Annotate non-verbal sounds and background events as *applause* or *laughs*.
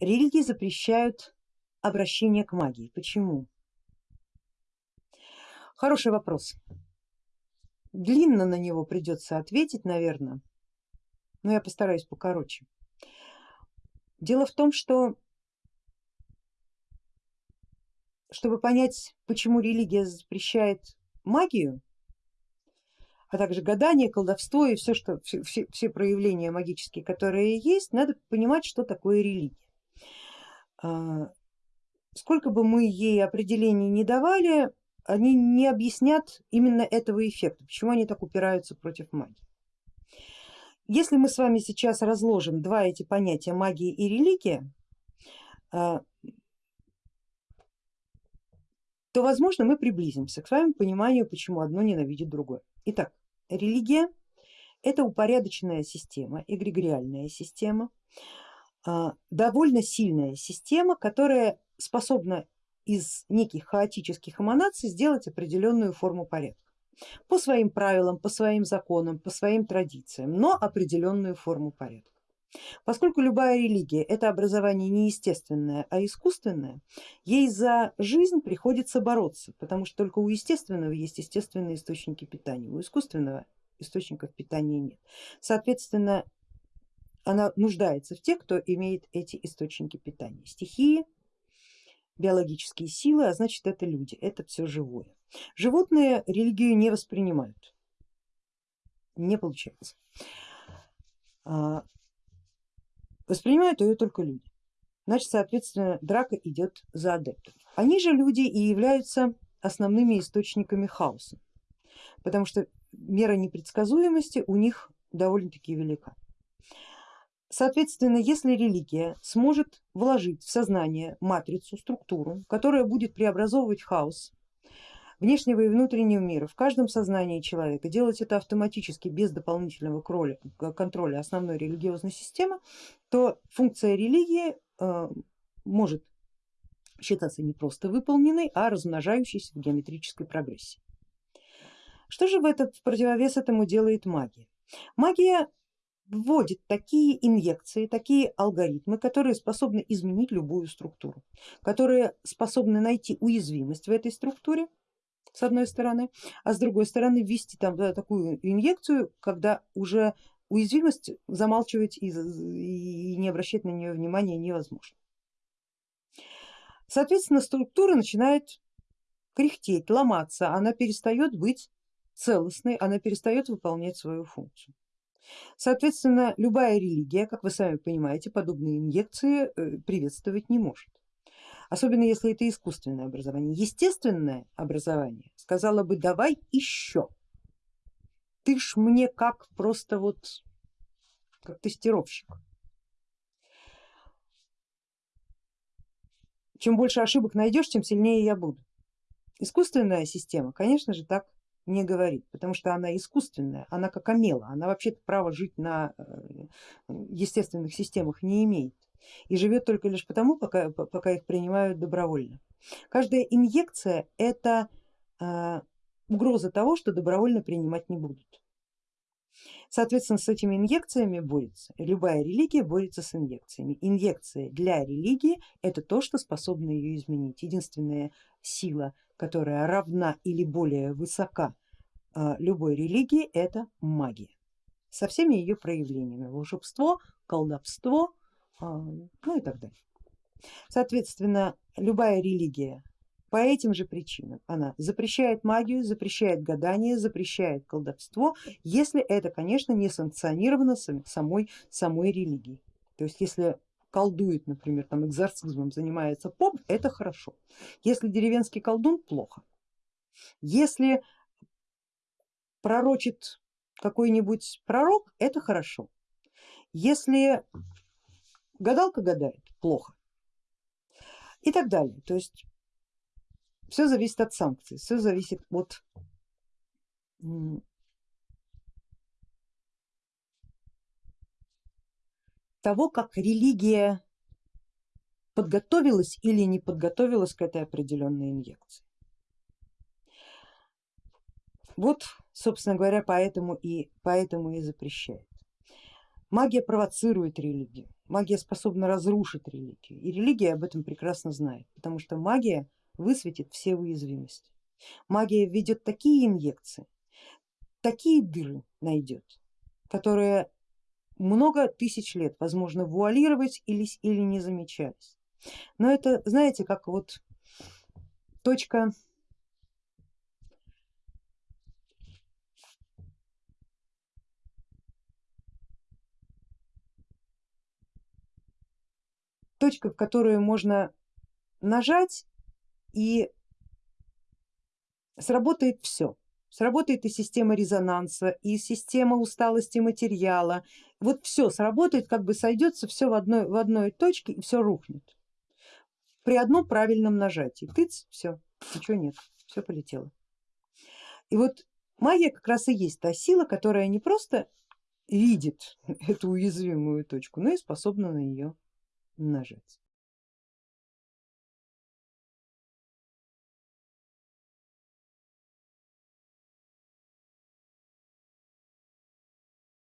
религии запрещают обращение к магии. Почему? Хороший вопрос. Длинно на него придется ответить, наверное, но я постараюсь покороче. Дело в том, что чтобы понять, почему религия запрещает магию, а также гадание, колдовство и все, что, все, все, проявления магические, которые есть, надо понимать, что такое религия. А, сколько бы мы ей определений не давали, они не объяснят именно этого эффекта, почему они так упираются против магии. Если мы с вами сейчас разложим два эти понятия магия и религия, а, то возможно мы приблизимся к своему пониманию, почему одно ненавидит другое. Итак, религия это упорядоченная система, эгрегориальная система, довольно сильная система, которая способна из неких хаотических эманаций сделать определенную форму порядка по своим правилам, по своим законам, по своим традициям, но определенную форму порядка. Поскольку любая религия это образование не естественное, а искусственное, ей за жизнь приходится бороться, потому что только у естественного есть естественные источники питания, у искусственного источников питания нет. Соответственно, она нуждается в тех, кто имеет эти источники питания, стихии, биологические силы, а значит это люди, это все живое. Животные религию не воспринимают, не получается. А, воспринимают ее только люди. Значит, соответственно, драка идет за адептов. Они же люди и являются основными источниками хаоса, потому что мера непредсказуемости у них довольно-таки велика. Соответственно, если религия сможет вложить в сознание матрицу, структуру, которая будет преобразовывать хаос внешнего и внутреннего мира в каждом сознании человека, делать это автоматически без дополнительного контроля основной религиозной системы, то функция религии э, может считаться не просто выполненной, а размножающейся в геометрической прогрессии. Что же в этот в противовес этому делает магия? Магия вводит такие инъекции, такие алгоритмы, которые способны изменить любую структуру, которые способны найти уязвимость в этой структуре с одной стороны, а с другой стороны ввести там да, такую инъекцию, когда уже уязвимость замалчивать и, и не обращать на нее внимания невозможно. Соответственно, структура начинает кряхтеть, ломаться, она перестает быть целостной, она перестает выполнять свою функцию. Соответственно, любая религия, как вы сами понимаете, подобные инъекции э, приветствовать не может. Особенно если это искусственное образование. Естественное образование сказала бы давай еще. Ты ж мне как просто вот как тестировщик. Чем больше ошибок найдешь, тем сильнее я буду. Искусственная система, конечно же, так не говорит, потому что она искусственная, она как омела, она вообще-то право жить на э, естественных системах не имеет и живет только лишь потому, пока, пока их принимают добровольно. Каждая инъекция это э, угроза того, что добровольно принимать не будут. Соответственно, с этими инъекциями борется, любая религия борется с инъекциями. Инъекция для религии это то, что способно ее изменить. Единственная сила которая равна или более высока а, любой религии, это магия со всеми ее проявлениями, волшебство, колдовство, а, ну и так далее. Соответственно, любая религия по этим же причинам она запрещает магию, запрещает гадание, запрещает колдовство, если это, конечно, не санкционировано самой, самой религией. То есть если колдует, например, там экзорцизмом занимается поп, это хорошо. Если деревенский колдун, плохо. Если пророчит какой-нибудь пророк, это хорошо. Если гадалка гадает, плохо. И так далее. То есть все зависит от санкций, все зависит от того, как религия подготовилась или не подготовилась к этой определенной инъекции. Вот, собственно говоря, поэтому и, поэтому и запрещает. Магия провоцирует религию, магия способна разрушить религию и религия об этом прекрасно знает, потому что магия высветит все уязвимости. Магия введет такие инъекции, такие дыры найдет, которые много тысяч лет возможно вуалировать или, или не замечались. Но это знаете как вот точка точка, в которую можно нажать и сработает все. Сработает и система резонанса, и система усталости материала. Вот все сработает, как бы сойдется все в одной, в одной точке и все рухнет. При одном правильном нажатии. Тыц, все, ничего нет, все полетело. И вот магия как раз и есть та сила, которая не просто видит *laughs* эту уязвимую точку, но и способна на нее нажать.